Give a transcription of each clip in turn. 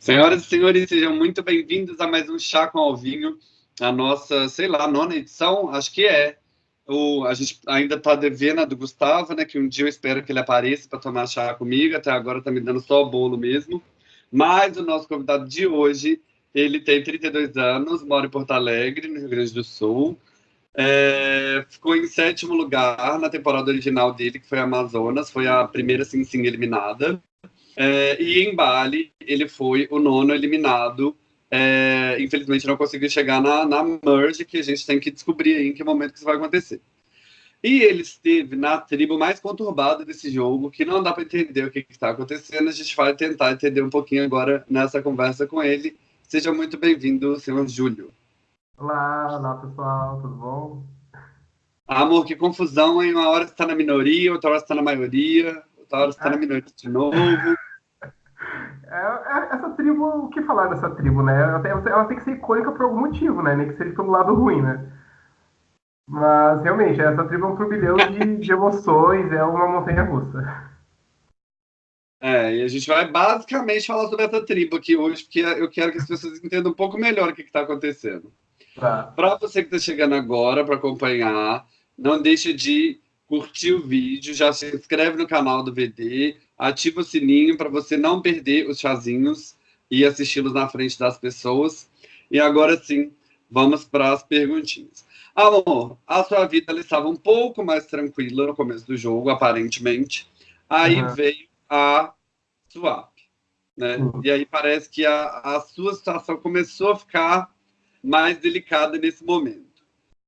Senhoras e senhores, sejam muito bem-vindos a mais um Chá com Alvinho, a nossa, sei lá, nona edição, acho que é. O, a gente ainda está devendo a do Gustavo, né? Que um dia eu espero que ele apareça para tomar chá comigo. Até agora está me dando só bolo mesmo. Mas o nosso convidado de hoje, ele tem 32 anos, mora em Porto Alegre, no Rio Grande do Sul. É, ficou em sétimo lugar na temporada original dele, que foi Amazonas, foi a primeira sim sim eliminada. É, e em Bali, ele foi o nono eliminado. É, infelizmente, não conseguiu chegar na, na merge, que a gente tem que descobrir aí em que momento que isso vai acontecer. E ele esteve na tribo mais conturbada desse jogo, que não dá para entender o que está acontecendo. A gente vai tentar entender um pouquinho agora nessa conversa com ele. Seja muito bem-vindo, senhor Júlio. Olá, olá pessoal, tudo bom? Amor, que confusão, hein? Uma hora você está na minoria, outra hora você está na maioria, você está na minoria de novo. É, é, essa tribo, o que falar dessa tribo, né? Ela tem, ela tem, que ser icônica por algum motivo, né? Nem que seja pelo lado ruim, né? Mas, realmente, essa tribo é um turbilhão de, de emoções, é uma montanha russa. É, e a gente vai basicamente falar sobre essa tribo aqui hoje, porque eu quero que as pessoas entendam um pouco melhor o que está acontecendo. Tá. Para você que está chegando agora para acompanhar, não deixe de curtir o vídeo, já se inscreve no canal do VD, ativa o sininho para você não perder os chazinhos e assisti-los na frente das pessoas. E agora sim, vamos para as perguntinhas. Amor, a sua vida estava um pouco mais tranquila no começo do jogo, aparentemente. Aí uhum. veio a swap, né? Uhum. E aí parece que a, a sua situação começou a ficar mais delicada nesse momento.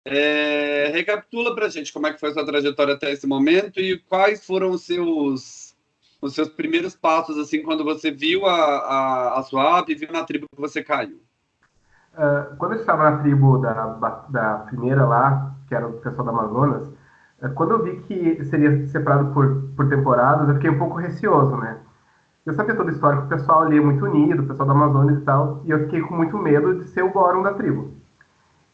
É, recapitula para a gente como é que foi a sua trajetória até esse momento e quais foram os seus os seus primeiros passos, assim, quando você viu a, a, a sua app e viu na tribo que você caiu? Uh, quando eu estava na tribo da, da primeira lá, que era o pessoal da Amazonas, uh, quando eu vi que seria separado por, por temporadas, eu fiquei um pouco receoso, né? Eu sabia toda a história que o pessoal ali é muito unido, o pessoal da Amazonas e tal, e eu fiquei com muito medo de ser o Boron da tribo.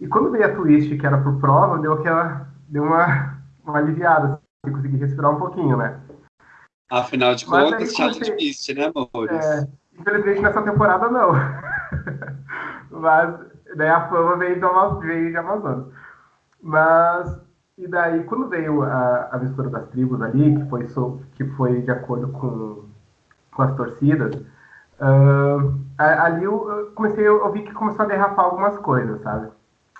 E quando veio a twist, que era por prova, deu aquela. deu uma, uma aliviada, assim, consegui respirar um pouquinho, né? Afinal de Mas contas, challenge Beast, né, amores? É, infelizmente nessa temporada não. Mas daí a fama veio, do, veio de Amazonas. Mas, e daí quando veio a, a mistura das tribos ali, que foi, so, que foi de acordo com, com as torcidas, uh, ali eu comecei, eu vi que começou a derrapar algumas coisas, sabe?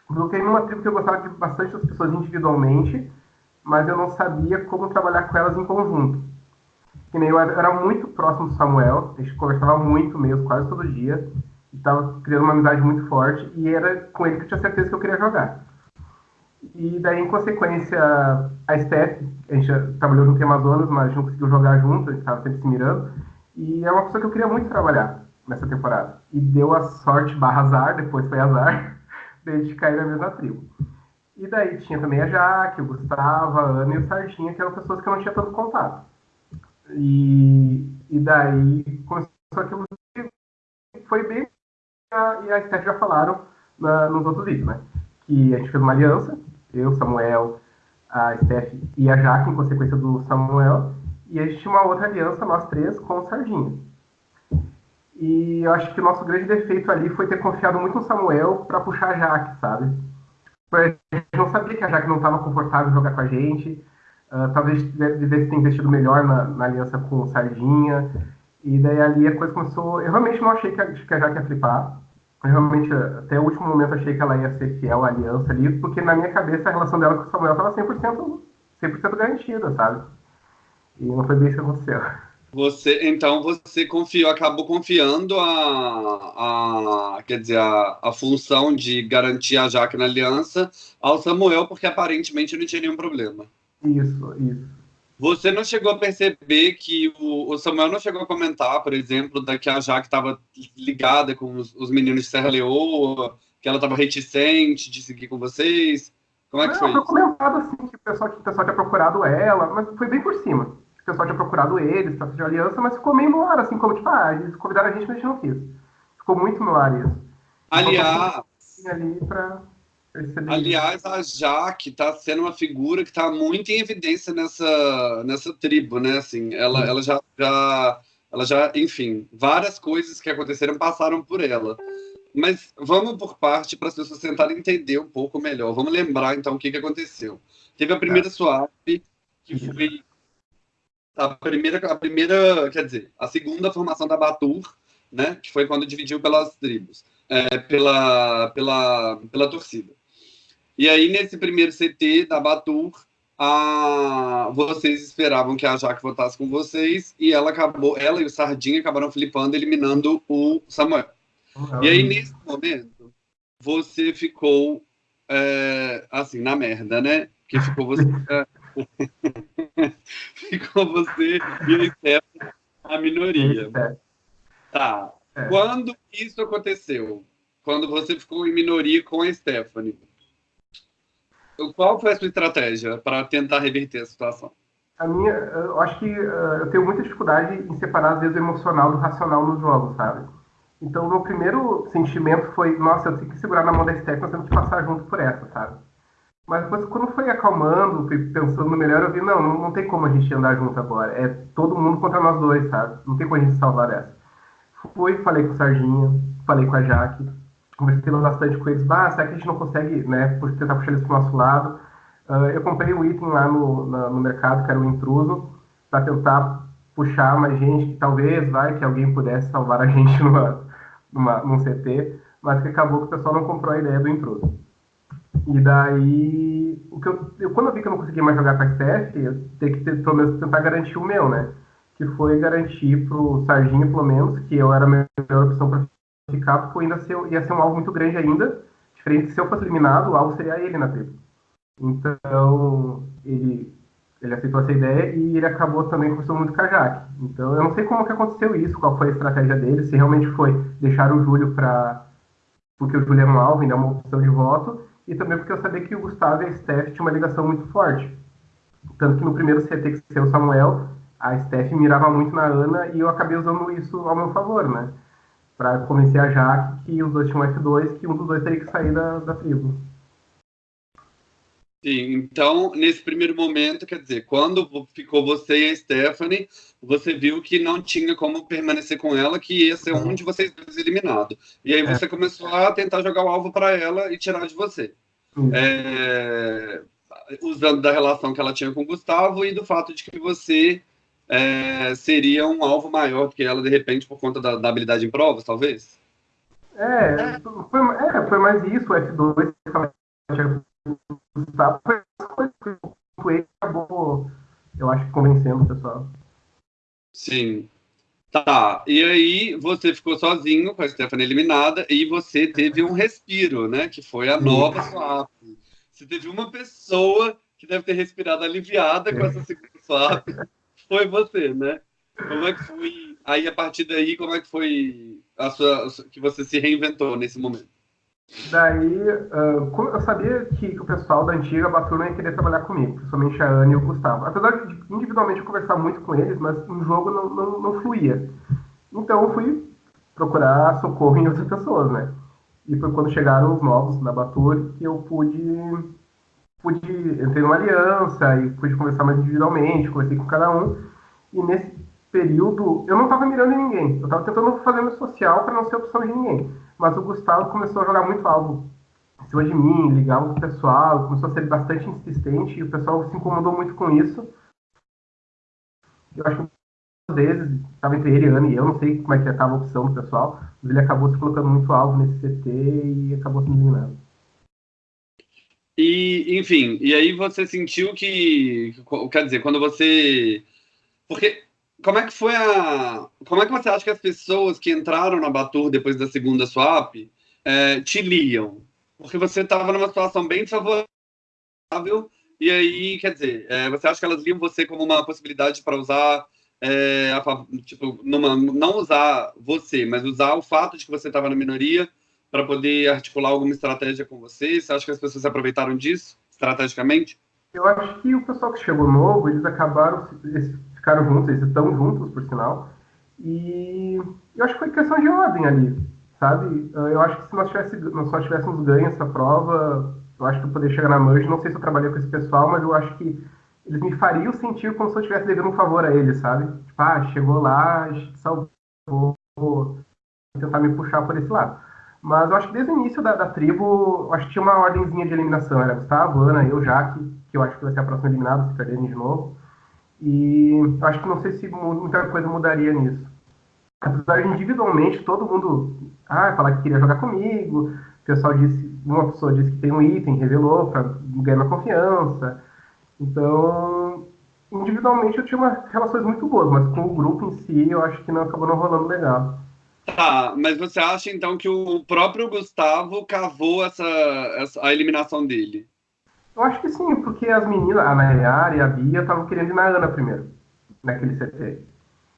Fiquei numa tribo que eu gostava de bastante das pessoas individualmente, mas eu não sabia como trabalhar com elas em conjunto que nem eu era muito próximo do Samuel, a gente conversava muito mesmo, quase todo dia, estava criando uma amizade muito forte, e era com ele que eu tinha certeza que eu queria jogar. E daí, em consequência, a Steph, a gente trabalhou junto em Amazonas, mas a gente não conseguiu jogar junto, a gente estava sempre se mirando, e é uma pessoa que eu queria muito trabalhar nessa temporada. E deu a sorte barra azar, depois foi azar, gente cair na mesma tribo. E daí tinha também a Jaque, o Gustavo, a Ana e o Sardinha, que eram pessoas que eu não tinha tanto contato. E, e daí começou aquilo que foi bem. E a Steph já falaram na, nos outros vídeos, né? Que a gente fez uma aliança, eu, Samuel, a Steph e a Jaque, em consequência do Samuel, e a gente tinha uma outra aliança, nós três, com o Sardinha. E eu acho que o nosso grande defeito ali foi ter confiado muito no Samuel para puxar a Jaque, sabe? A gente não sabia que a Jaque não estava confortável jogar com a gente, Uh, talvez devesse ter investido melhor na, na, aliança com o Sardinha. E daí ali a coisa começou. Eu realmente não achei que a, que a Jaque ia flipar. Eu realmente, até o último momento, achei que ela ia ser fiel à aliança ali, porque na minha cabeça a relação dela com o Samuel estava 100%, 100 garantida, sabe? E não foi bem isso que aconteceu. Você, então você confiou, acabou confiando a, a quer dizer, a, a função de garantir a Jaque na aliança ao Samuel, porque aparentemente não tinha nenhum problema. Isso, isso. Você não chegou a perceber que o, o Samuel não chegou a comentar, por exemplo, da que a Jaque estava ligada com os, os, meninos de Serra Leoa, que ela estava reticente de seguir com vocês? Como é que não, foi? Foi comentado assim que o pessoal, que o pessoal tinha procurado ela, mas foi bem por cima. O pessoal tinha procurado eles para fazer aliança, mas ficou meio no ar, assim, como tipo, ah, eles convidaram a gente, mas a gente não quis. Ficou muito no ar isso. Aliás. Ali pra... Aliás, a Jaque está sendo uma figura que está muito em evidência nessa, nessa tribo, né? Assim, ela, ela já, já ela já, enfim, várias coisas que aconteceram passaram por ela. Mas vamos por parte para as pessoas tentarem entender a primeira a primeira, a primeira, quer dizer, a segunda formação da Batur, né, que foi quando dividiu pelas tribos, é, pela, pela, pela torcida. E aí, nesse primeiro CT da Batur, a, vocês esperavam que a Jaque votasse com vocês e ela acabou, ela e o Sardinha acabaram flipando, eliminando o Samuel. Uhum. E aí, nesse momento, você ficou é, assim, na merda, né? Que ficou você. ficou você e o Stefano a minoria. Tá. É. Quando isso aconteceu? Quando você ficou em minoria com a Stephanie? Qual foi a sua estratégia para tentar reverter a situação? A minha, eu acho que uh, eu tenho muita dificuldade em separar, às vezes, o emocional do racional nos jogos, sabe? Então, o meu primeiro sentimento foi, nossa, eu tenho que segurar na mão da Stephanie, nós temos que passar junto por essa, sabe? Mas depois, quando foi acalmando, pensando melhor, eu vi, não, não, não tem como a gente andar junto agora. É todo mundo contra nós dois, sabe? Não tem como a gente salvar essa. Fui, falei com o Sarginha, falei com a Jaque, conversei bastante com eles. Ah, será que a gente não consegue, né, tentar puxar eles pro nosso lado? Uh, eu comprei um item lá no, na, no mercado, que era o um intruso, para tentar puxar mais gente, que talvez, vai, que alguém pudesse salvar a gente numa, numa, num CT, mas que acabou que o pessoal não comprou a ideia do intruso. E daí, o que eu, eu, quando eu vi que eu não conseguia mais jogar com a STF, eu tenho que ter, pelo menos tentar garantir o meu, né? Que foi garantir pro Sarginho, pelo menos, que eu era a melhor opção para ficar, porque ainda ser, ia ser um alvo muito grande ainda. Diferente se eu fosse eliminado, o alvo seria ele na tribo. Então, ele, ele aceitou essa ideia e ele acabou também conversando muito com a Jaque. Então, eu não sei como que aconteceu isso, qual foi a estratégia dele, se realmente foi deixar o Júlio para. Porque o Júlio é um alvo, ainda é uma opção de voto, e também porque eu sabia que o Gustavo e a Steph tinham uma ligação muito forte. Tanto que no primeiro CT que ser o Samuel, a Steph mirava muito na Ana e eu acabei usando isso ao meu favor, né? Para convencer a Jaque que os dois tinham F2, que um dos dois teria que sair da, da tribo. Sim, então, nesse primeiro momento, quer dizer, quando ficou você e a Stephanie, você viu que não tinha como permanecer com ela, que ia ser um de vocês dois eliminado. E aí você é. começou a tentar jogar o alvo para ela e tirar de você. É, usando da relação que ela tinha com o Gustavo e do fato de que você é, seria um alvo maior que ela, de repente, por conta da, da habilidade em provas, talvez? É, foi, é, foi mais isso, o F2 foi acabou, eu acho, convencendo o pessoal. Sim. Tá, e aí você ficou sozinho com a Stephanie eliminada e você teve um respiro, né? Que foi a nova swap. Você teve uma pessoa que deve ter respirado aliviada com essa segunda swap. Foi você, né? Como é que foi? Aí, a partir daí, como é que foi a sua, que você se reinventou nesse momento? Daí, uh, eu sabia que, o pessoal da antiga Baturna ia querer trabalhar comigo, principalmente a Ana e o Gustavo. Apesar de individualmente conversar muito com eles, mas no jogo não, não, não fluía. Então eu fui procurar socorro em outras pessoas, né? E foi quando chegaram os novos da Batur que eu pude, pude entrei numa aliança e pude conversar mais individualmente, conversei com cada um. E nesse período eu não estava mirando em ninguém, eu estava tentando fazer meu social para não ser opção de ninguém mas o Gustavo começou a jogar muito algo em cima de mim, ligava com o pessoal, começou a ser bastante insistente e o pessoal se incomodou muito com isso. Eu acho que às vezes estava entre ele, Ana e eu, não sei como é que estava a opção do pessoal, mas ele acabou se colocando muito alvo nesse CT e acabou se eliminando. E, enfim, e aí você sentiu que, quer dizer, quando você. Porque como é que foi a. Como é que você acha que as pessoas que entraram na Batur depois da segunda swap é, te liam? Porque você estava numa situação bem favorável, e aí, quer dizer, é, você acha que elas liam você como uma possibilidade para usar. É, a, tipo, numa, não usar você, mas usar o fato de que você estava na minoria para poder articular alguma estratégia com você? Você acha que as pessoas se aproveitaram disso, estrategicamente? Eu acho que o pessoal que chegou novo, eles acabaram, eles ficaram juntos, eles estão juntos, por sinal. E eu acho que foi questão de ordem ali, sabe? Eu acho que se nós, tivesse, nós só tivéssemos ganho essa prova, eu acho que eu poderia chegar na Merge. Não sei se eu trabalhei com esse pessoal, mas eu acho que eles me fariam sentir como se eu estivesse devendo um favor a eles, sabe? Tipo, ah, chegou lá, salvou, tentar me puxar por esse lado. Mas eu acho que desde o início da, da tribo, acho que tinha uma ordemzinha de eliminação. Era Gustavo, Ana, eu, Jaque, que eu acho que vai ser a próxima eliminada, se perderem de novo. E acho que não sei se muita coisa mudaria nisso. Apesar de individualmente todo mundo ah, falar que queria jogar comigo, o pessoal disse, uma pessoa disse que tem um item, revelou para ganhar uma confiança. Então, individualmente eu tinha uma, relações muito boas, mas com o grupo em si eu acho que não acabou não rolando legal. Tá, mas você acha então que o próprio Gustavo cavou essa, essa a eliminação dele? Eu acho que sim, porque as meninas, a Nayara e a Bia, estavam querendo ir na Ana primeiro, naquele CT.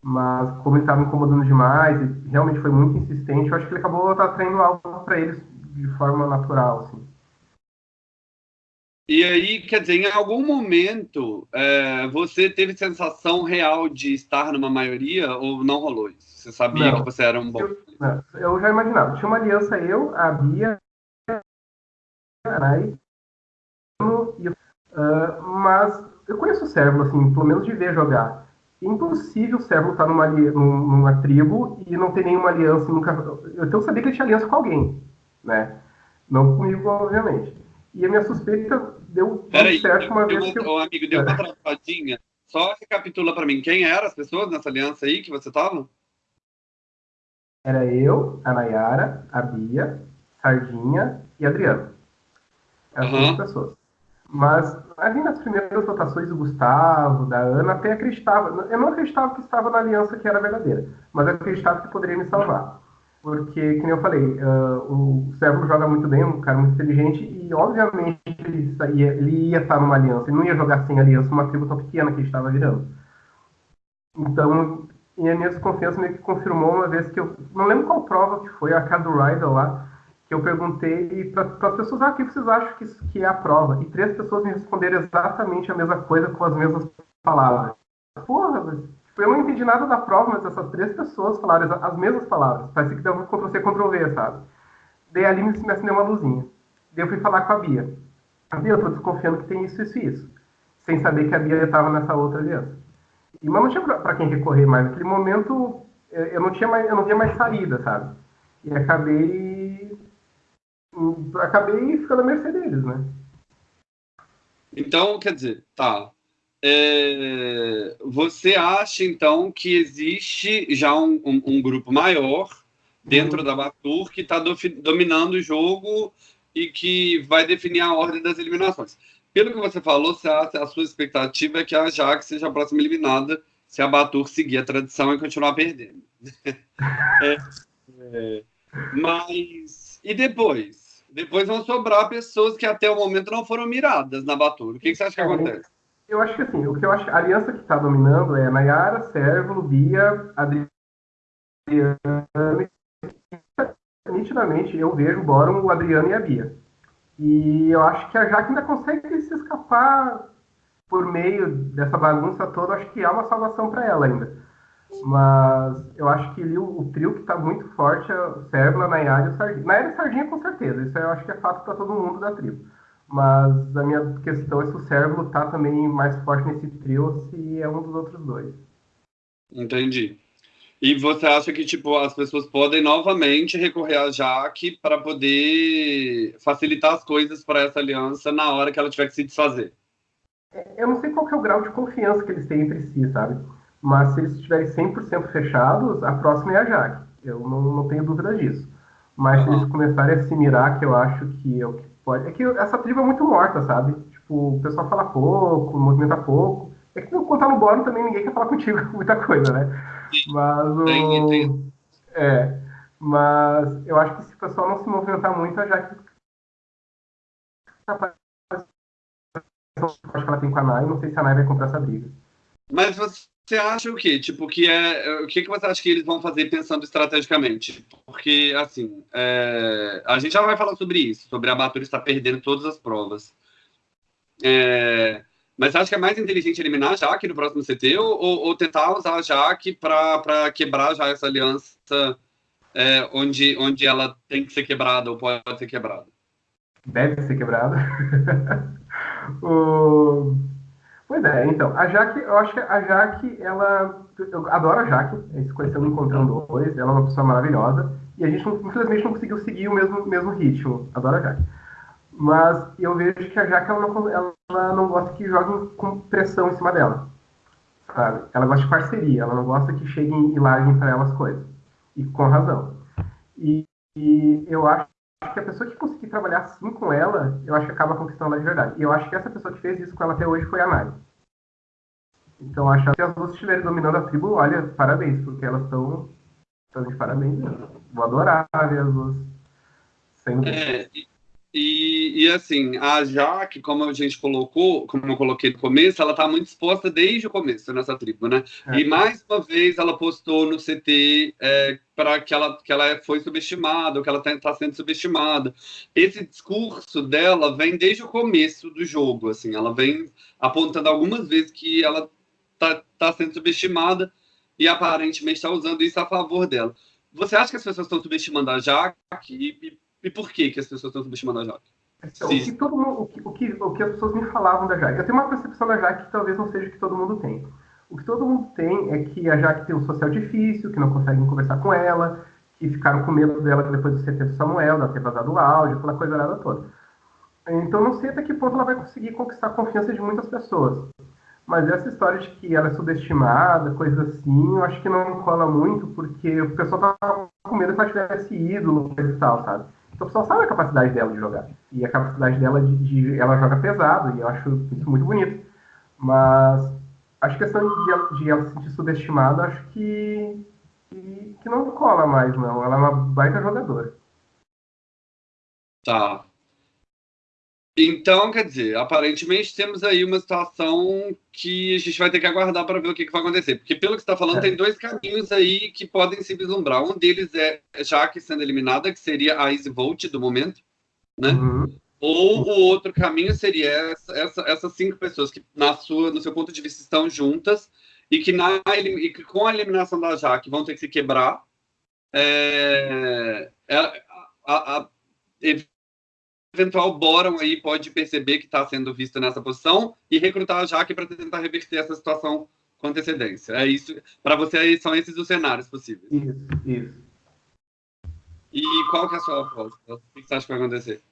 Mas como ele estava incomodando demais e realmente foi muito insistente, eu acho que ele acabou atraindo algo para eles de forma natural, assim. E aí, quer dizer, em algum momento é, você teve sensação real de estar numa maioria ou não rolou isso? Você sabia não, que você era um bom. Eu, não, eu já imaginava. Tinha uma aliança eu, a Bia, a Nai, uh, mas eu conheço o Sérvulo, assim, pelo menos de ver jogar. É impossível o Sérvulo estar numa, numa tribo e não ter nenhuma aliança. Nunca... Eu sabia que ele tinha aliança com alguém, né? Não comigo, obviamente. E a minha suspeita deu Peraí, certo uma vez. que eu... amigo, deu uma travadinha. Só recapitula para mim, quem eram as pessoas nessa aliança aí que você tava? Era eu, a Nayara, a Bia, Sardinha e Adriano. Eram uhum. pessoas. Mas ali nas primeiras votações do Gustavo, da Ana, até acreditava. Eu não acreditava que estava na aliança que era verdadeira, mas acreditava que poderia me salvar. Porque, como eu falei, uh, o Sérvulo joga muito bem, um cara muito inteligente, e obviamente ele ia, ele ia estar numa aliança, ele não ia jogar sem aliança uma tribo tão pequena que estava virando. Então, e a minha desconfiança meio que confirmou uma vez que eu. Não lembro qual prova que foi, a cara do Rydell lá, que eu perguntei para as pessoas: ah, o que vocês acham que, que é a prova? E três pessoas me responderam exatamente a mesma coisa com as mesmas palavras. Porra, eu não entendi nada da prova, mas essas três pessoas falaram as mesmas palavras. Parece que deu um Ctrl-C, Ctrl-V, sabe? Daí ali me acendeu uma luzinha. Daí eu fui falar com a Bia. A Bia, eu tô desconfiando que tem isso, isso e isso. Sem saber que a Bia estava nessa outra aliança. E, mas não tinha para quem recorrer mais. Naquele momento, eu não tinha mais, eu não via mais saída, sabe? E acabei acabei ficando à mercê deles, né? Então, quer dizer, tá. É, você acha, então, que existe já um, um, um grupo maior dentro uhum. da Batur que está do, dominando o jogo e que vai definir a ordem das eliminações? Pelo que você falou, a, a sua expectativa é que a Jax seja a próxima eliminada se a Batur seguir a tradição e continuar perdendo. é, é, mas, e depois? Depois vão sobrar pessoas que até o momento não foram miradas na Batur. O que, que você acha que acontece? Eu acho que assim, o que eu acho, a aliança que está dominando é Nayara, Sérvulo, Bia, Adriana. Nitidamente eu vejo o o Adriano e a Bia. E eu acho que a Jaque ainda consegue se escapar por meio dessa bagunça toda. Acho que há uma salvação para ela ainda. Mas eu acho que o, o trio que está muito forte é o Sérvula, Nayara e o Sardinha. Nayara e Sardinha com certeza. Isso eu acho que é fato para todo mundo da tribo. Mas a minha questão é se o Sérvulo está também mais forte nesse trio ou se é um dos outros dois. Entendi. E você acha que tipo as pessoas podem novamente recorrer a Jaque para poder facilitar as coisas para essa aliança na hora que ela tiver que se desfazer? Eu não sei qual é o grau de confiança que eles têm entre si, sabe? Mas se eles estiverem 100% fechados, a próxima é a Jaque. Eu não, não tenho dúvida disso. Mas uhum. se eles começarem a se mirar, que eu acho que é o que pode. É que essa tribo é muito morta, sabe? Tipo, o pessoal fala pouco, movimenta pouco. É que quando tá no bórum também ninguém quer falar contigo muita coisa, né? Mas o. É. Mas eu acho que se o pessoal não se movimentar muito, a Jaque acho que ela tem com a Nai, não sei se a Nai vai comprar essa briga. Mas você acha o quê? Tipo, que é. O que, que você acha que eles vão fazer pensando estrategicamente? Porque, assim, é, a gente já vai falar sobre isso, sobre a Batura estar perdendo todas as provas. É, mas acha que é mais inteligente eliminar a Jaque no próximo CT ou, ou tentar usar a Jaque para quebrar já essa aliança é, onde, onde ela tem que ser quebrada ou pode ser quebrada? Deve ser quebrada. o... Pois é, então, a Jaque, eu acho que a Jaque, ela. Eu adoro a Jaque, a no Encontrando Dois, ela é uma pessoa maravilhosa, e a gente, infelizmente, não conseguiu seguir o mesmo, mesmo ritmo. Adoro a Jaque. Mas eu vejo que a Jaque, ela não, ela não gosta que joguem com pressão em cima dela. Sabe? Ela gosta de parceria, ela não gosta que cheguem e larguem para ela as coisas. E com razão. E, e eu acho que a pessoa que conseguir trabalhar assim com ela, eu acho que acaba conquistando ela de verdade. E eu acho que essa pessoa que fez isso com ela até hoje foi a Nari. Então, acho que as duas estiverem dominando a tribo, olha, parabéns, porque elas estão de parabéns. Vou adorar ver as duas. Sem é, e, e, assim, a Jaque, como a gente colocou, como eu coloquei no começo, ela está muito exposta desde o começo nessa tribo, né? É. E mais uma vez ela postou no CT é, para que ela, que ela foi subestimada, que ela está tá sendo subestimada. Esse discurso dela vem desde o começo do jogo, assim, ela vem apontando algumas vezes que ela está tá sendo subestimada e aparentemente está usando isso a favor dela. Você acha que as pessoas estão subestimando a Jaque? E, e por que, que as pessoas estão subestimando a Jaque? Então, o, que todo mundo, o, que, o, que, o que as pessoas me falavam da Jaque. Eu tenho uma percepção da Jaque que talvez não seja o que todo mundo tem. O que todo mundo tem é que a Jaque tem um social difícil, que não conseguem conversar com ela, que ficaram com medo dela depois do CT do Samuel, da ter vazado o áudio, aquela coisa nada toda. Então não sei até que ponto ela vai conseguir conquistar a confiança de muitas pessoas. Mas essa história de que ela é subestimada, coisa assim, eu acho que não cola muito, porque o pessoal tá com medo que ela tivesse ídolo, e tal, sabe? Então o pessoal sabe a capacidade dela de jogar. E a capacidade dela de, de ela joga pesado, e eu acho isso muito bonito. Mas acho que a questão de, de ela se sentir subestimada, acho que, que, que não cola mais, não. Ela é uma baita jogadora. Tá. Então, quer dizer, aparentemente temos aí uma situação que a gente vai ter que aguardar para ver o que, que vai acontecer. Porque, pelo que você está falando, é. tem dois caminhos aí que podem se vislumbrar. Um deles é Jaque sendo eliminada, que seria a Easy Volt do momento, né? Uhum. Ou o outro caminho seria essa, essa, essas cinco pessoas que, na sua, no seu ponto de vista, estão juntas e que, na, e que com a eliminação da Jaque vão ter que se quebrar. É, é a, a, a, eventual Boron aí pode perceber que está sendo visto nessa posição e recrutar a Jaque para tentar reverter essa situação com antecedência. É isso. Para você, são esses os cenários possíveis. Isso, isso. E qual que é a sua aposta? O que você acha que vai acontecer?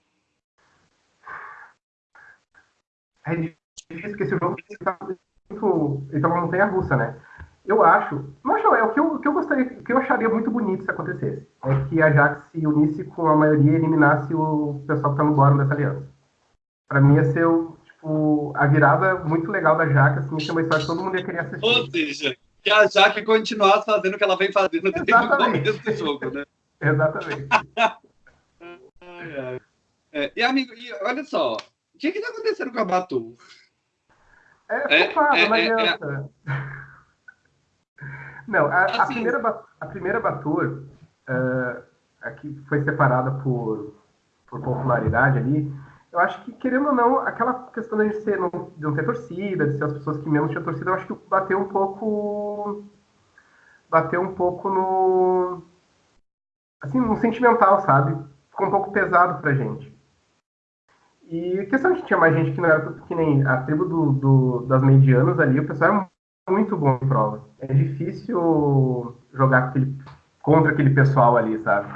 É difícil que esse jogo está muito. Ele tá uma montanha russa, né? eu acho, não acho, é o que eu, o que eu gostaria, o que eu acharia muito bonito se acontecesse, é que a Jax se unisse com a maioria e eliminasse o pessoal que tá no bórum dessa aliança. Pra mim ia ser o, tipo, a virada muito legal da Jax, assim, ia ser uma história que todo mundo ia querer assistir. Ou seja, que a Jax continuasse fazendo o que ela vem fazendo desde o começo do jogo, né? Exatamente. é, e amigo, e olha só, o que que tá acontecendo com a Batu? É, é, fofada, é, não é, adianta. É, não, a, assim, a primeira, a primeira Batur, uh, a que foi separada por, por popularidade ali, eu acho que, querendo ou não, aquela questão de, ser, não, de não ter torcida, de ser as pessoas que menos tinham torcida, eu acho que bateu um pouco. Bateu um pouco no. Assim, no sentimental, sabe? Ficou um pouco pesado pra gente. E a questão que tinha mais gente que não era que nem a tribo do, do, das medianas ali, o pessoal era muito bom em prova. É difícil jogar aquele, contra aquele pessoal ali, sabe?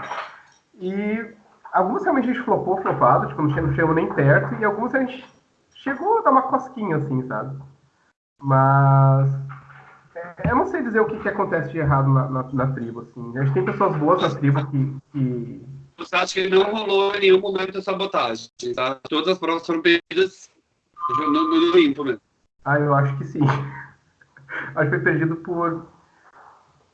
E algumas realmente a gente flopou, flopado, tipo, não chegou nem perto, e algumas a gente chegou a dar uma cosquinha, assim, sabe? Mas é, eu não sei dizer o que, que acontece de errado na, na, na, tribo, assim. A gente tem pessoas boas na tribo que, que... Acha que não rolou em nenhum momento de sabotagem, tá? Todas as provas foram perdidas no, no, limpo mesmo. Ah, eu acho que sim. acho que foi perdido por.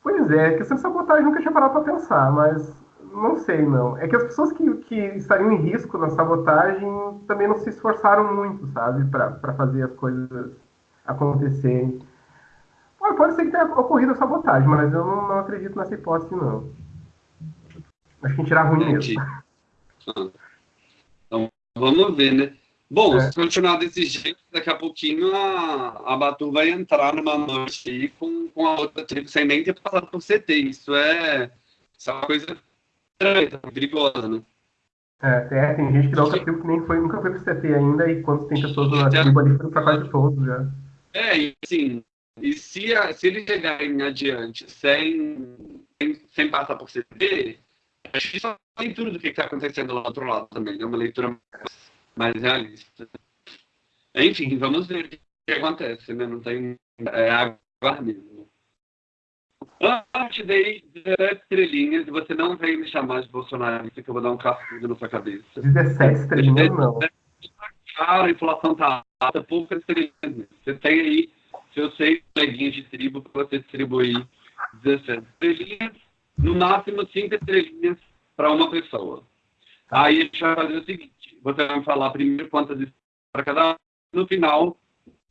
Pois é, questão de sabotagem nunca tinha parado para pensar, mas não sei não. É que as pessoas que, que estariam em risco na sabotagem também não se esforçaram muito, sabe, para fazer as coisas acontecerem. Pode ser que tenha ocorrido a sabotagem, mas eu não, não acredito nessa hipótese, não. Acho que a gente irá ruim mesmo. Então, vamos ver, né? Bom, é. se continuar desse jeito, daqui a pouquinho a, a Batu vai entrar numa noite aí com, com a outra tribo sem nem ter passado por CT. Isso é, isso é uma coisa perigosa, né? É, tem gente que da outra tribo que nem foi, nunca foi pro CT ainda, e quando tem pessoas na tribo ali, foi pra quase todos já. É, e assim, e se, a, se eles chegarem adiante sem, sem, sem passar por CD, é uma leitura do que está acontecendo lá do outro lado também, é uma leitura mais, mais realista. Enfim, vamos ver o que acontece, né? Não tem. É aguardar mesmo. Eu te dei 17 estrelinhas e você não veio me chamar de Bolsonaro, que eu vou dar um cascudo na sua cabeça. 17 estrelinhas, não. Cara, a inflação tá alta, pouca estrelinhas. Você tem aí seus seis coleguinhas de tribo para você distribuir 17 estrelinhas, no máximo 5 estrelinhas para uma pessoa. Aí a gente vai fazer o seguinte: você vai falar primeiro quantas para cada um, no final,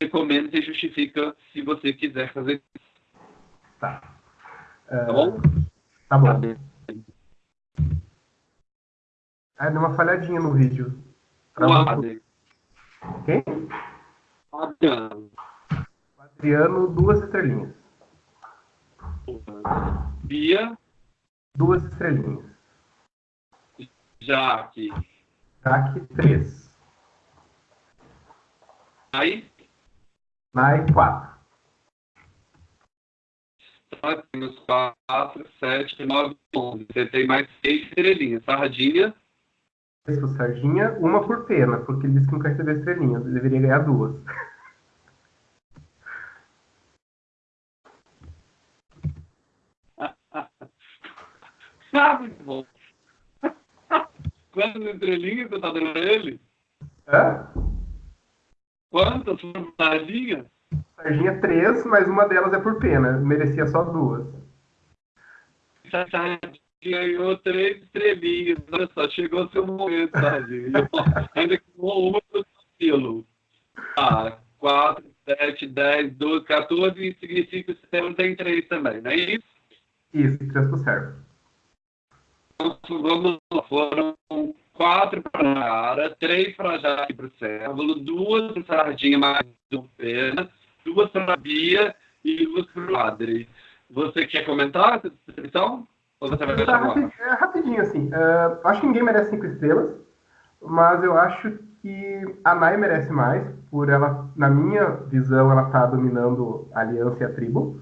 recomenda e justifica se você quiser fazer isso. Tá. Tá bom? Tá bom. Ah, deu uma falhadinha no vídeo. Adriano. Quem? Adriano. Adriano, duas estrelinhas. Bia. Duas estrelinhas. Jaque. Jaque, três. Aí? Nai, quatro. Nós temos 4, 7, 9, 11. Você tem mais 6 estrelinhas. Sardinha. Isso, Sardinha, uma por pena, porque ele disse que nunca recebeu estrelinhas. Ele deveria ganhar duas. ah, muito bom. Quantas estrelinhas você tá dando pra ele? Hã? Quantas Sardinha? Sardinha, três, mas uma delas é por pena. Merecia só duas. Sardinha ganhou três estrelinhas. Olha só, chegou seu momento, Sardinha. Ainda que uma do estilo. Ah, quatro, sete, dez, doze, 14, significa que o sistema tem três também, não é isso? Isso, três pro servo. Vamos lá, foram quatro para a Nara, três para a Jaque para o Cérvulo, duas para Sardinha mais do Pena, duas para a Bia e duas para o Adri. Você quer comentar essa descrição? Ou você vai deixar rapid, é, Rapidinho, assim. Uh, acho que ninguém merece cinco estrelas, mas eu acho que a Nai merece mais, por ela, na minha visão, ela está dominando a aliança e a tribo.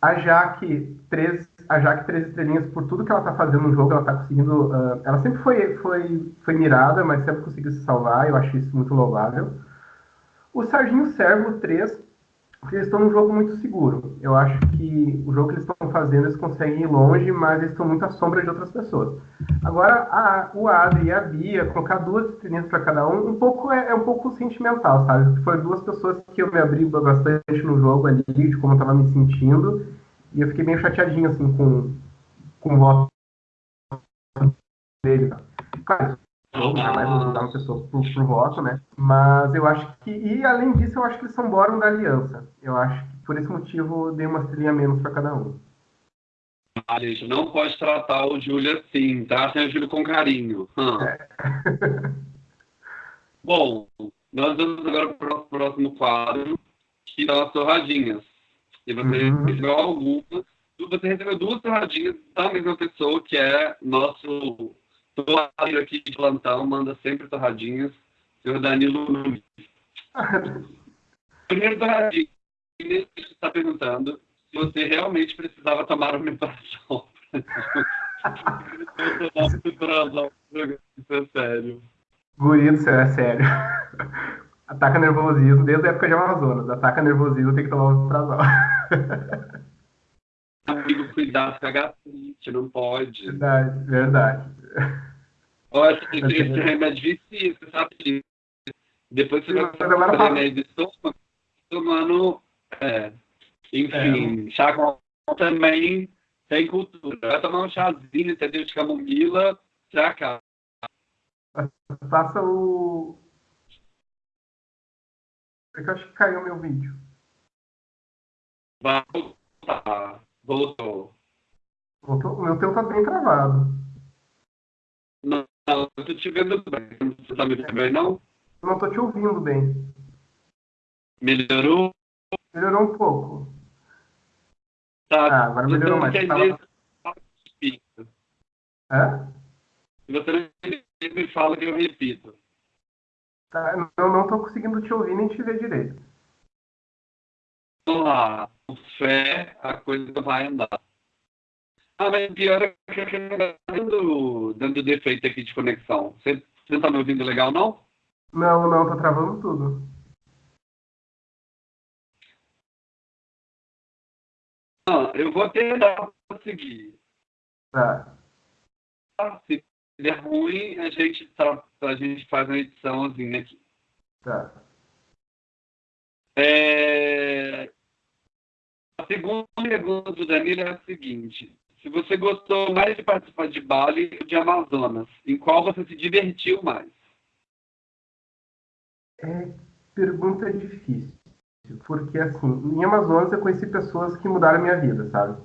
A Jaque, três, a Jaque, três estrelinhas por tudo que ela está fazendo no jogo, ela está conseguindo. Uh, ela sempre foi, foi, foi mirada, mas sempre conseguiu se salvar, eu acho isso muito louvável. O Sarginho Servo, três, porque eles estão num jogo muito seguro. Eu acho que o jogo que eles estão fazendo, eles conseguem ir longe, mas eles estão muito à sombra de outras pessoas. Agora, a, o Adri e a Bia, colocar duas estrelinhas para cada um, um pouco é, é, um pouco sentimental, sabe? Foram duas pessoas que eu me abri bastante no jogo ali, de como eu estava me sentindo, e eu fiquei meio chateadinho, assim, com, com o voto dele. Claro, jogo, jamais vou mudar uma pessoa por, por, voto, né? Mas eu acho que, e além disso, eu acho que eles são Boron da aliança. Eu acho que por esse motivo dei uma estrelinha menos para cada um. Ah, gente, não pode tratar o Júlio assim, tá? Tem o Júlio com carinho. Hum. É. Bom, nós vamos agora para o próximo quadro, que são as torradinhas. E você uhum. recebeu algumas. Você recebeu duas torradinhas da mesma pessoa, que é nosso torradeiro aqui de plantão, manda sempre torradinhas. Senhor Danilo Nunes. Primeiro torradinho, ele está perguntando se você realmente precisava tomar uma operação. Isso é sério. Guri do é sério. Ataca nervosismo desde a época de Amazonas. Ataca nervosismo, tem que tomar um prazol. Amigo, cuidado a gastrite, não pode. Verdade, verdade. Olha, esse, esse remédio vicia, você sabe disso. Depois você vai tomar remédio estômago, tomando. É, enfim, é. chá com também tem cultura. Vai tomar um chazinho, entendeu? De camomila, já acaba. Faça o. É que eu acho que caiu meu vídeo. Vai voltar. Voltou. Voltou? O meu teu tá bem travado. Não, não, eu tô te vendo bem. Você tá me vendo bem, não? Eu não tô te ouvindo bem. Melhorou? Melhorou um pouco. Tá. Ah, agora melhorou mais. Entender, tava... Hã? Se você não me fala que eu repito. Tá, eu não tô conseguindo te ouvir nem te ver direito. Lá com fé, a coisa vai andar. Ah, mas pior é que dando, dando defeito aqui de conexão. Você, você tá me ouvindo legal, não? Não, não, tá travando tudo. Ah, eu vou tentar conseguir. Tá. Ah, se der ruim, a gente, tá, a gente faz uma ediçãozinha aqui. Tá. É... A segunda pergunta do Danilo é a seguinte. Se você gostou mais de participar de Bali ou de Amazonas, em qual você se divertiu mais? É, pergunta difícil. Porque, assim, em Amazonas eu conheci pessoas que mudaram a minha vida, sabe?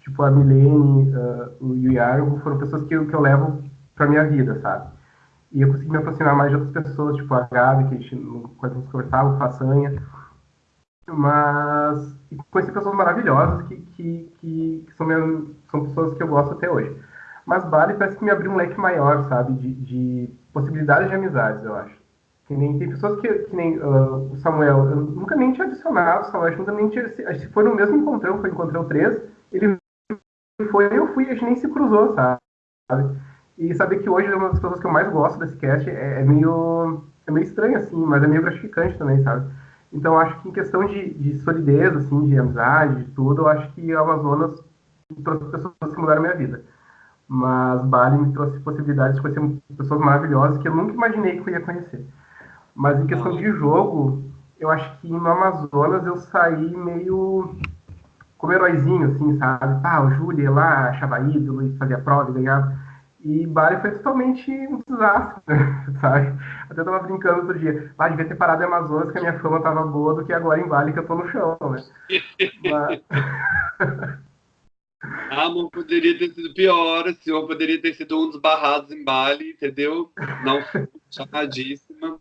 Tipo, a Milene, uh, o Yargo foram pessoas que eu, que eu levo pra minha vida, sabe? E eu consegui me aproximar mais de outras pessoas, tipo a Gabi, que a gente, a gente conversava, o Façanha. Mas conheci pessoas maravilhosas que, que, que, que são, são pessoas que eu gosto até hoje. Mas Bali parece que me abriu um leque maior, sabe? De, de possibilidades de amizades, eu acho. Que nem, tem pessoas que, que nem uh, o Samuel, eu nunca nem tinha adicionado o Samuel, nunca nem tinha. Se foi no mesmo encontrão, foi encontrão 3, ele foi, eu fui, a gente nem se cruzou, sabe? E saber que hoje é uma das pessoas que eu mais gosto desse cast é, é meio, é meio estranho, assim, mas é meio gratificante também, sabe? Então, acho que em questão de, de solidez, assim, de amizade, de tudo, eu acho que o Amazonas trouxe pessoas que mudaram minha vida. Mas Bali me trouxe possibilidades de conhecer pessoas maravilhosas que eu nunca imaginei que eu ia conhecer. Mas em questão de jogo, eu acho que no Amazonas eu saí meio como heróizinho, assim, sabe? Ah, o Júlio lá achava ídolo e fazia prova e ganhava. E Bali foi totalmente um desastre, sabe? Até eu tava brincando outro dia. Ah, devia ter parado em Amazonas que a minha fama tava boa do que agora em Bali que eu tô no chão, né? Mas... Ah, amor, poderia ter sido pior, o senhor poderia ter sido um dos barrados em Bali, entendeu? Não, chamadíssima.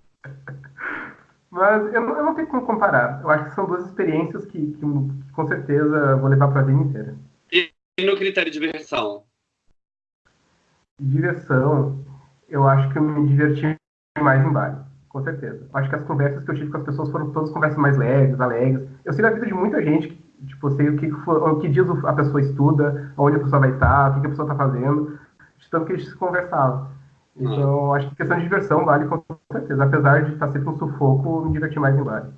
Mas eu não, eu não tenho como comparar. Eu acho que são duas experiências que, que, que com certeza vou levar para a vida inteira. E no critério de diversão? Diversão, eu acho que eu me diverti mais em Bali, com certeza. Acho que as conversas que eu tive com as pessoas foram todas conversas mais leves, alegres. Eu sei da vida de muita gente, que, tipo, sei o que, o que dias a pessoa estuda, onde a pessoa vai estar, o que a pessoa está fazendo, de tanto que a gente se conversava. Então, acho que questão de diversão vale com certeza. Apesar de estar sempre um sufoco, me divertir mais em Bali.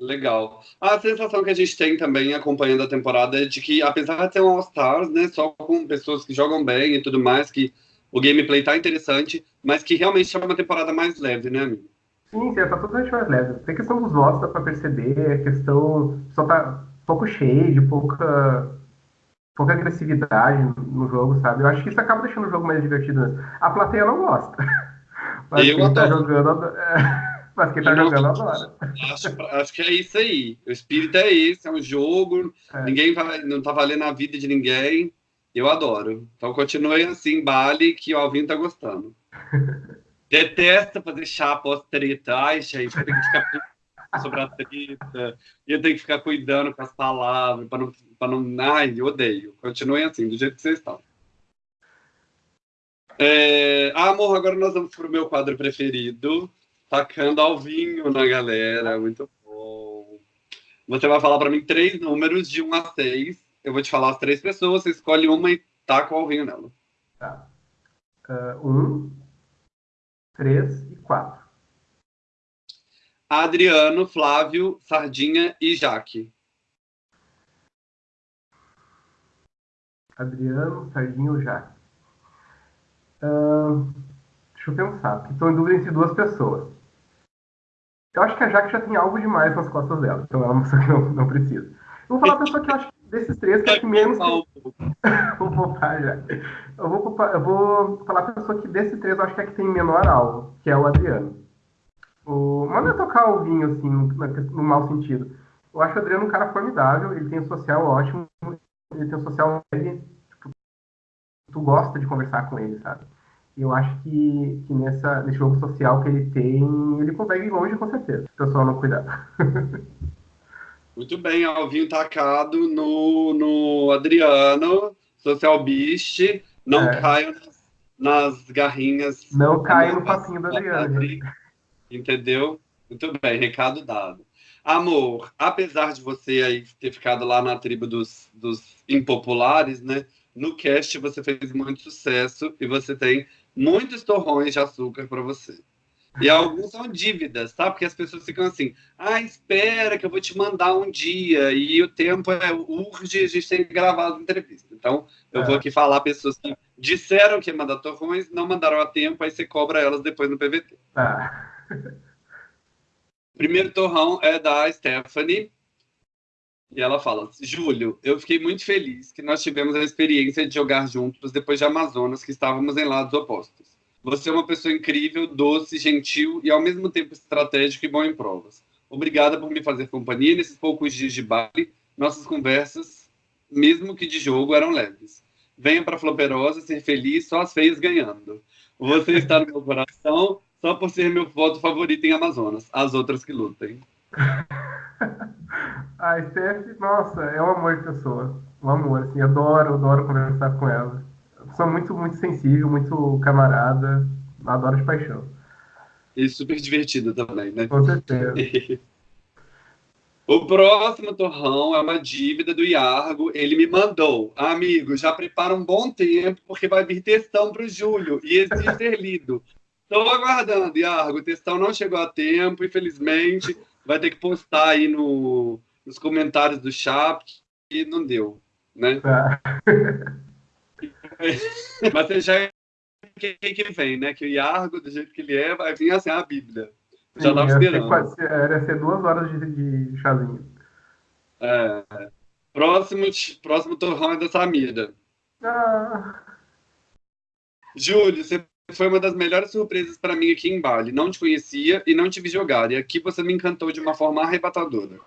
Legal. A sensação que a gente tem também acompanhando a temporada é de que, apesar de ser um All-Stars, né, só com pessoas que jogam bem e tudo mais, que o gameplay tá interessante, mas que realmente é uma temporada mais leve, né, amigo? Sim, sim, tá totalmente mais leve. Tem questão dos votos, dá pra perceber, a questão só tá pouco cheio, de pouca pouca agressividade no jogo, sabe? Eu acho que isso acaba deixando o jogo mais divertido. Mesmo. A plateia não gosta. Mas eu quem tá jogando. Mas quem tá eu jogando adora. Acho, acho que é isso aí. O espírito é esse, é um jogo, é. ninguém vai, não tá valendo a vida de ninguém. Eu adoro. Então continue assim, Bali, que o Alvin tá gostando. Detesta fazer chá pós-treta. Ai, gente, tem que ficar sobre a treta, e eu tenho que ficar cuidando com as palavras, para não, pra não. Ai, eu odeio. Continuem assim, do jeito que vocês estão. É... Ah, amor, agora nós vamos para o meu quadro preferido, tacando ao vinho na galera. Muito bom. Você vai falar para mim três números de 1 a 6. Eu vou te falar as três pessoas, você escolhe uma e taca o vinho nela. Tá. Uh, um, três e quatro. Adriano, Flávio, Sardinha e Jaque. Adriano, Sardinha ou Jaque? Uh, deixa eu pensar, porque estou em dúvida entre duas pessoas. Eu acho que a Jaque já tem algo demais nas costas dela, então ela é uma pessoa que não, não precisa. Eu vou falar a pessoa que eu acho que desses três que é que menos. vou poupar já. Eu vou, eu vou falar a pessoa que desses três eu acho que é que tem menor alvo, que é o Adriano. O, mas não é tocar o vinho, assim, no, no mau sentido. Eu acho o Adriano um cara formidável, ele tem um social ótimo, ele tem um social leve, tipo, tu gosta de conversar com ele, sabe? Eu acho que, que nessa, nesse jogo social que ele tem, ele consegue ir longe com certeza, se o pessoal não cuidar. Muito bem, Alvinho tacado no, no Adriano, Social Beast, não é. caio nas, garrinhas. Não caio no papinho do Adriano. Entendeu? Muito bem, recado dado. Amor, apesar de você aí ter ficado lá na tribo dos, dos impopulares, né? No cast você fez muito sucesso e você tem muitos torrões de açúcar para você. E alguns são dívidas, tá? Porque as pessoas ficam assim, ah, espera que eu vou te mandar um dia, e o tempo é urge, a gente tem que gravar a entrevista. Então, eu é. vou aqui falar pessoas que disseram que ia mandar torrões, não mandaram a tempo, aí você cobra elas depois no PVT. Ah. Primeiro torrão é da Stephanie. E ela fala: Júlio, eu fiquei muito feliz que nós tivemos a experiência de jogar juntos depois de Amazonas, que estávamos em lados opostos. Você é uma pessoa incrível, doce, gentil e ao mesmo tempo estratégico e bom em provas. Obrigada por me fazer companhia nesses poucos dias de baile. Nossas conversas, mesmo que de jogo, eram leves. Venha para Floperosa ser feliz, só as feias ganhando. Você está no meu coração só por ser meu voto favorito em Amazonas. As outras que lutem. a Steph, nossa, é um amor de pessoa. Um amor, assim, adoro, adoro conversar com ela. Sou muito, muito sensível, muito camarada. Adoro de paixão. E super divertida também, né? Com certeza. O próximo torrão é uma dívida do Iargo. Ele me mandou, amigo, já prepara um bom tempo, porque vai vir textão para o Júlio e exige ser lido. Estou aguardando, Iargo. O textão não chegou a tempo, infelizmente. Vai ter que postar aí no, nos comentários do chat e não deu, né? Tá. Mas você já quem que vem, né? Que o Iargo, do jeito que ele é, vai vir assim a Bíblia. Já estava esperando. Quase, era ser duas horas de, de chazinho. É. Próximo, próximo torrão é da Samira. Ah. Júlio, você foi uma das melhores surpresas para mim aqui em Bali. Não te conhecia e não te vi jogar. E aqui você me encantou de uma forma arrebatadora.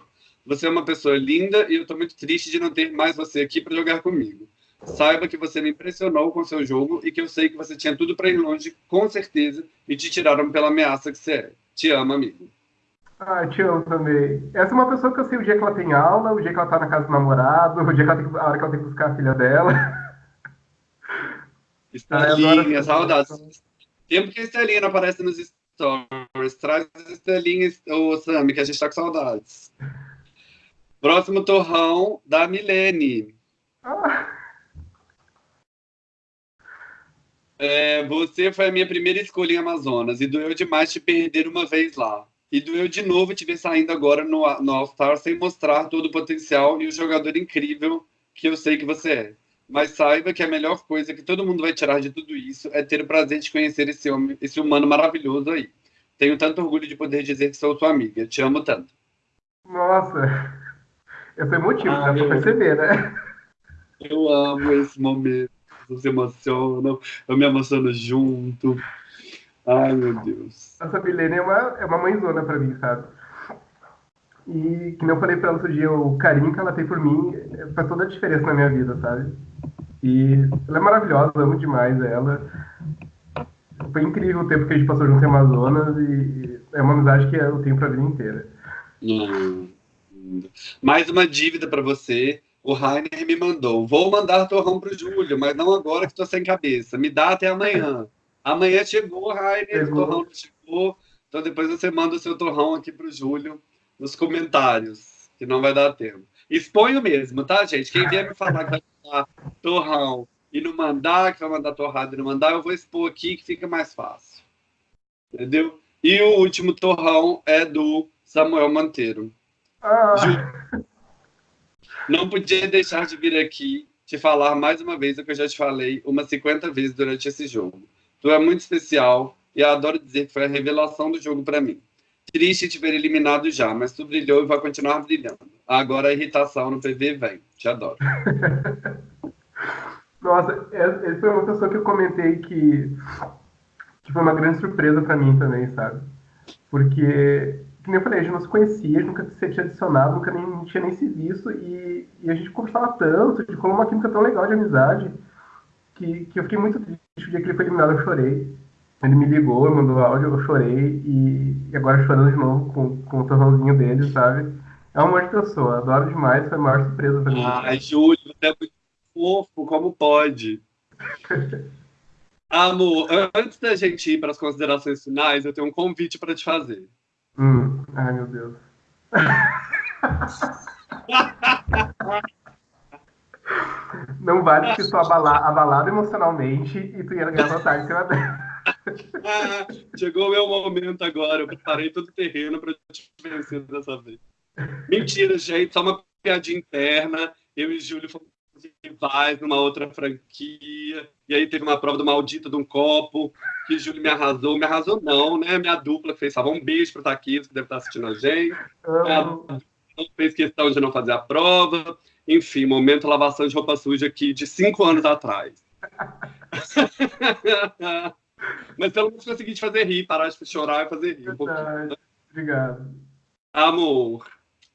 Você é uma pessoa linda e eu estou muito triste de não ter mais você aqui para jogar comigo. Saiba que você me impressionou com seu jogo e que eu sei que você tinha tudo para ir longe, com certeza, e te tiraram pela ameaça que você é. Te amo, amigo. Ah, te amo também. Essa é uma pessoa que eu sei o dia que ela tem aula, o dia que ela tá na casa do namorado, o dia que ela tem, a hora que ela tem que buscar a filha dela. Estelinha, ah, saudades. Tempo que a Estelinha não aparece nos stories. Traz as Estelinhas, ô Sammy, que a gente tá com saudades. Próximo torrão da Milene. Ah. É, você foi a minha primeira escolha em Amazonas e doeu demais te perder uma vez lá. E doeu de novo te ver saindo agora no, no All-Star sem mostrar todo o potencial e o jogador incrível que eu sei que você é. Mas saiba que a melhor coisa que todo mundo vai tirar de tudo isso é ter o prazer de conhecer esse homem, esse humano maravilhoso aí. Tenho tanto orgulho de poder dizer que sou sua amiga. Te amo tanto. Nossa, eu sou emotivo, ah, dá pra perceber, né? Eu amo esse momento. Vocês se emocionam, eu me emociono junto. Ai, meu Deus. Essa Milene é uma, é uma mãezona pra mim, sabe? E, que eu falei pra ela outro dia, o carinho que ela tem por mim faz toda a diferença na minha vida, sabe? E ela é maravilhosa, amo demais ela. Foi incrível o tempo que a gente passou junto em Amazonas e é uma amizade que eu tenho pra vida inteira. Hum. Mais uma dívida para você. O Rainer me mandou. Vou mandar torrão pro Júlio, mas não agora que estou sem cabeça. Me dá até amanhã. Amanhã chegou, Rainer, chegou. o torrão chegou. Então depois você manda o seu torrão aqui pro Júlio nos comentários, que não vai dar tempo. Exponho mesmo, tá, gente? Quem vier me falar que vai mandar torrão e não mandar, que vai mandar torrado e não mandar, eu vou expor aqui que fica mais fácil. Entendeu? E o último torrão é do Samuel Monteiro. Ah. Não podia deixar de vir aqui te falar mais uma vez o que eu já te falei umas 50 vezes durante esse jogo. Tu é muito especial e adoro dizer que foi a revelação do jogo para mim. Triste te ver eliminado já, mas tu brilhou e vai continuar brilhando. Agora a irritação no PV vem. Te adoro. Nossa, essa foi uma pessoa que eu comentei que, que foi uma grande surpresa para mim também, sabe? Porque, como eu falei, a gente não se conhecia, nunca se tinha adicionado, nunca nem, tinha nem se visto, e, e a gente conversava tanto, de como uma química tão legal de amizade, que, que eu fiquei muito triste o dia que ele foi eliminado, eu chorei. Ele me ligou, mandou áudio, eu chorei e, e agora chorando de novo com, com o torrãozinho dele, sabe? É um amor de pessoa, adoro demais, foi a maior surpresa pra mim. Ai, Júlio, você é muito fofo, como pode? Amor, antes da gente ir para as considerações finais, eu tenho um convite para te fazer. Hum, ai, meu Deus. Não vale que estou abalado, abalado emocionalmente e tu ia ganhar vantagem em cima dela. chegou o meu momento agora. Eu preparei todo o terreno para te vencer dessa vez. Mentira, gente. Só uma piadinha interna. Eu e Júlio fomos rivais numa outra franquia. E aí teve uma prova do maldito de um copo. Que Júlio me arrasou. Me arrasou, não, né? Minha dupla fez. Só um beijo para Taquito, que deve estar assistindo a gente. Não fez questão de não fazer a prova. Enfim, momento lavação de roupa suja aqui de cinco anos atrás. Mas pelo menos consegui te fazer rir, parar de chorar e fazer rir um pouquinho. Obrigado. Amor,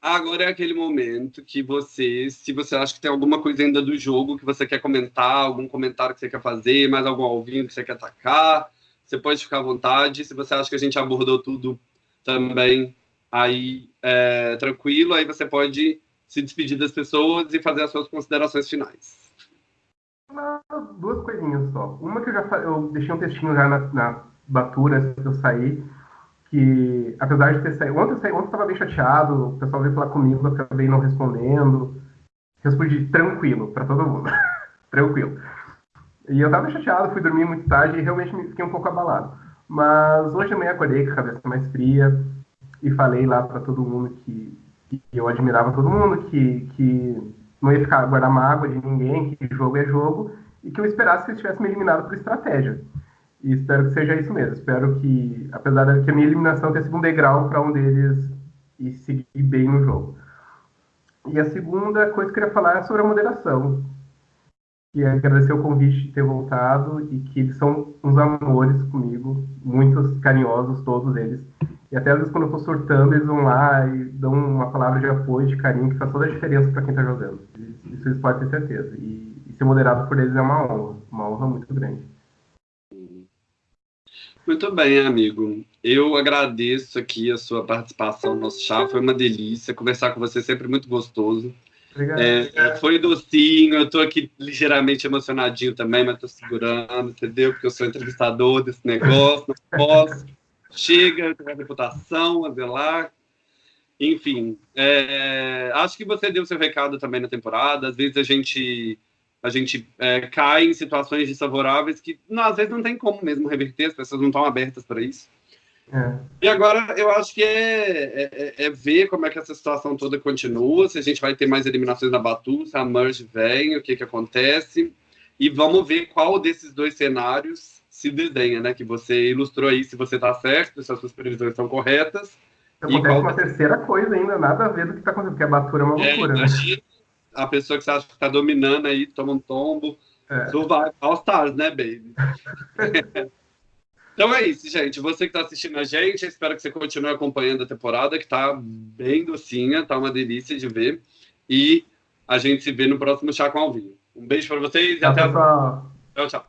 agora é aquele momento que você, se você acha que tem alguma coisa ainda do jogo que você quer comentar, algum comentário que você quer fazer, mais algum ouvindo que você quer atacar, você pode ficar à vontade. Se você acha que a gente abordou tudo também, aí é, tranquilo, aí você pode se despedir das pessoas e fazer as suas considerações finais duas coisinhas só. Uma que eu já eu deixei um textinho já na, na batura antes de eu sair, que apesar de ter saído. Ontem eu saí, ontem eu estava bem chateado, o pessoal veio falar comigo, eu acabei não respondendo. Respondi tranquilo para todo mundo. tranquilo. E eu estava chateado, fui dormir muito tarde e realmente me fiquei um pouco abalado. Mas hoje de manhã acordei com a cabeça mais fria e falei lá para todo mundo que, que, eu admirava todo mundo, que, que não ia ficar guardar mágoa de ninguém, que jogo é jogo, e que eu esperasse que eles tivessem me eliminado por estratégia. E espero que seja isso mesmo. Espero que, apesar de que a minha eliminação tenha sido um degrau para um deles e seguir bem no jogo. E a segunda coisa que eu queria falar é sobre a moderação. E agradecer o convite de ter voltado e que eles são uns amores comigo, muitos carinhosos, todos eles. E até às vezes quando eu estou surtando, eles vão lá e dão uma palavra de apoio, de carinho, que faz toda a diferença para quem está jogando. Isso eles podem ter certeza. E, e ser moderado por eles é uma honra, uma honra muito grande. Muito bem, amigo. Eu agradeço aqui a sua participação no nosso chá. Foi uma delícia. Conversar com você é sempre muito gostoso. É, foi docinho, eu estou aqui ligeiramente emocionadinho também, mas estou segurando, entendeu? Porque eu sou entrevistador desse negócio, não posso chega, tem a reputação a zelar. Enfim, é, acho que você deu seu recado também na temporada. Às vezes a gente a gente é, cai em situações desfavoráveis que não, às vezes não tem como mesmo reverter, as pessoas não estão abertas para isso. É. E agora eu acho que é, é, é, é, ver como é que essa situação toda continua, se a gente vai ter mais eliminações na Batu, se a Merge vem, o que, que acontece. E vamos ver qual desses dois cenários se desenha, né? Que você ilustrou aí se você está certo, se as suas previsões estão corretas. Acontece qual... uma terceira coisa ainda, nada a ver do que está acontecendo, porque a batura é uma loucura. Né? A pessoa que você acha que está dominando aí, toma um tombo. É. Vai All Stars, né, baby? então é isso, gente. Você que está assistindo a gente, espero que você continue acompanhando a temporada, que está bem docinha, tá uma delícia de ver. E a gente se vê no próximo Chá com Alvinho. Um beijo para vocês e tchau, até a próxima. Tchau, tchau.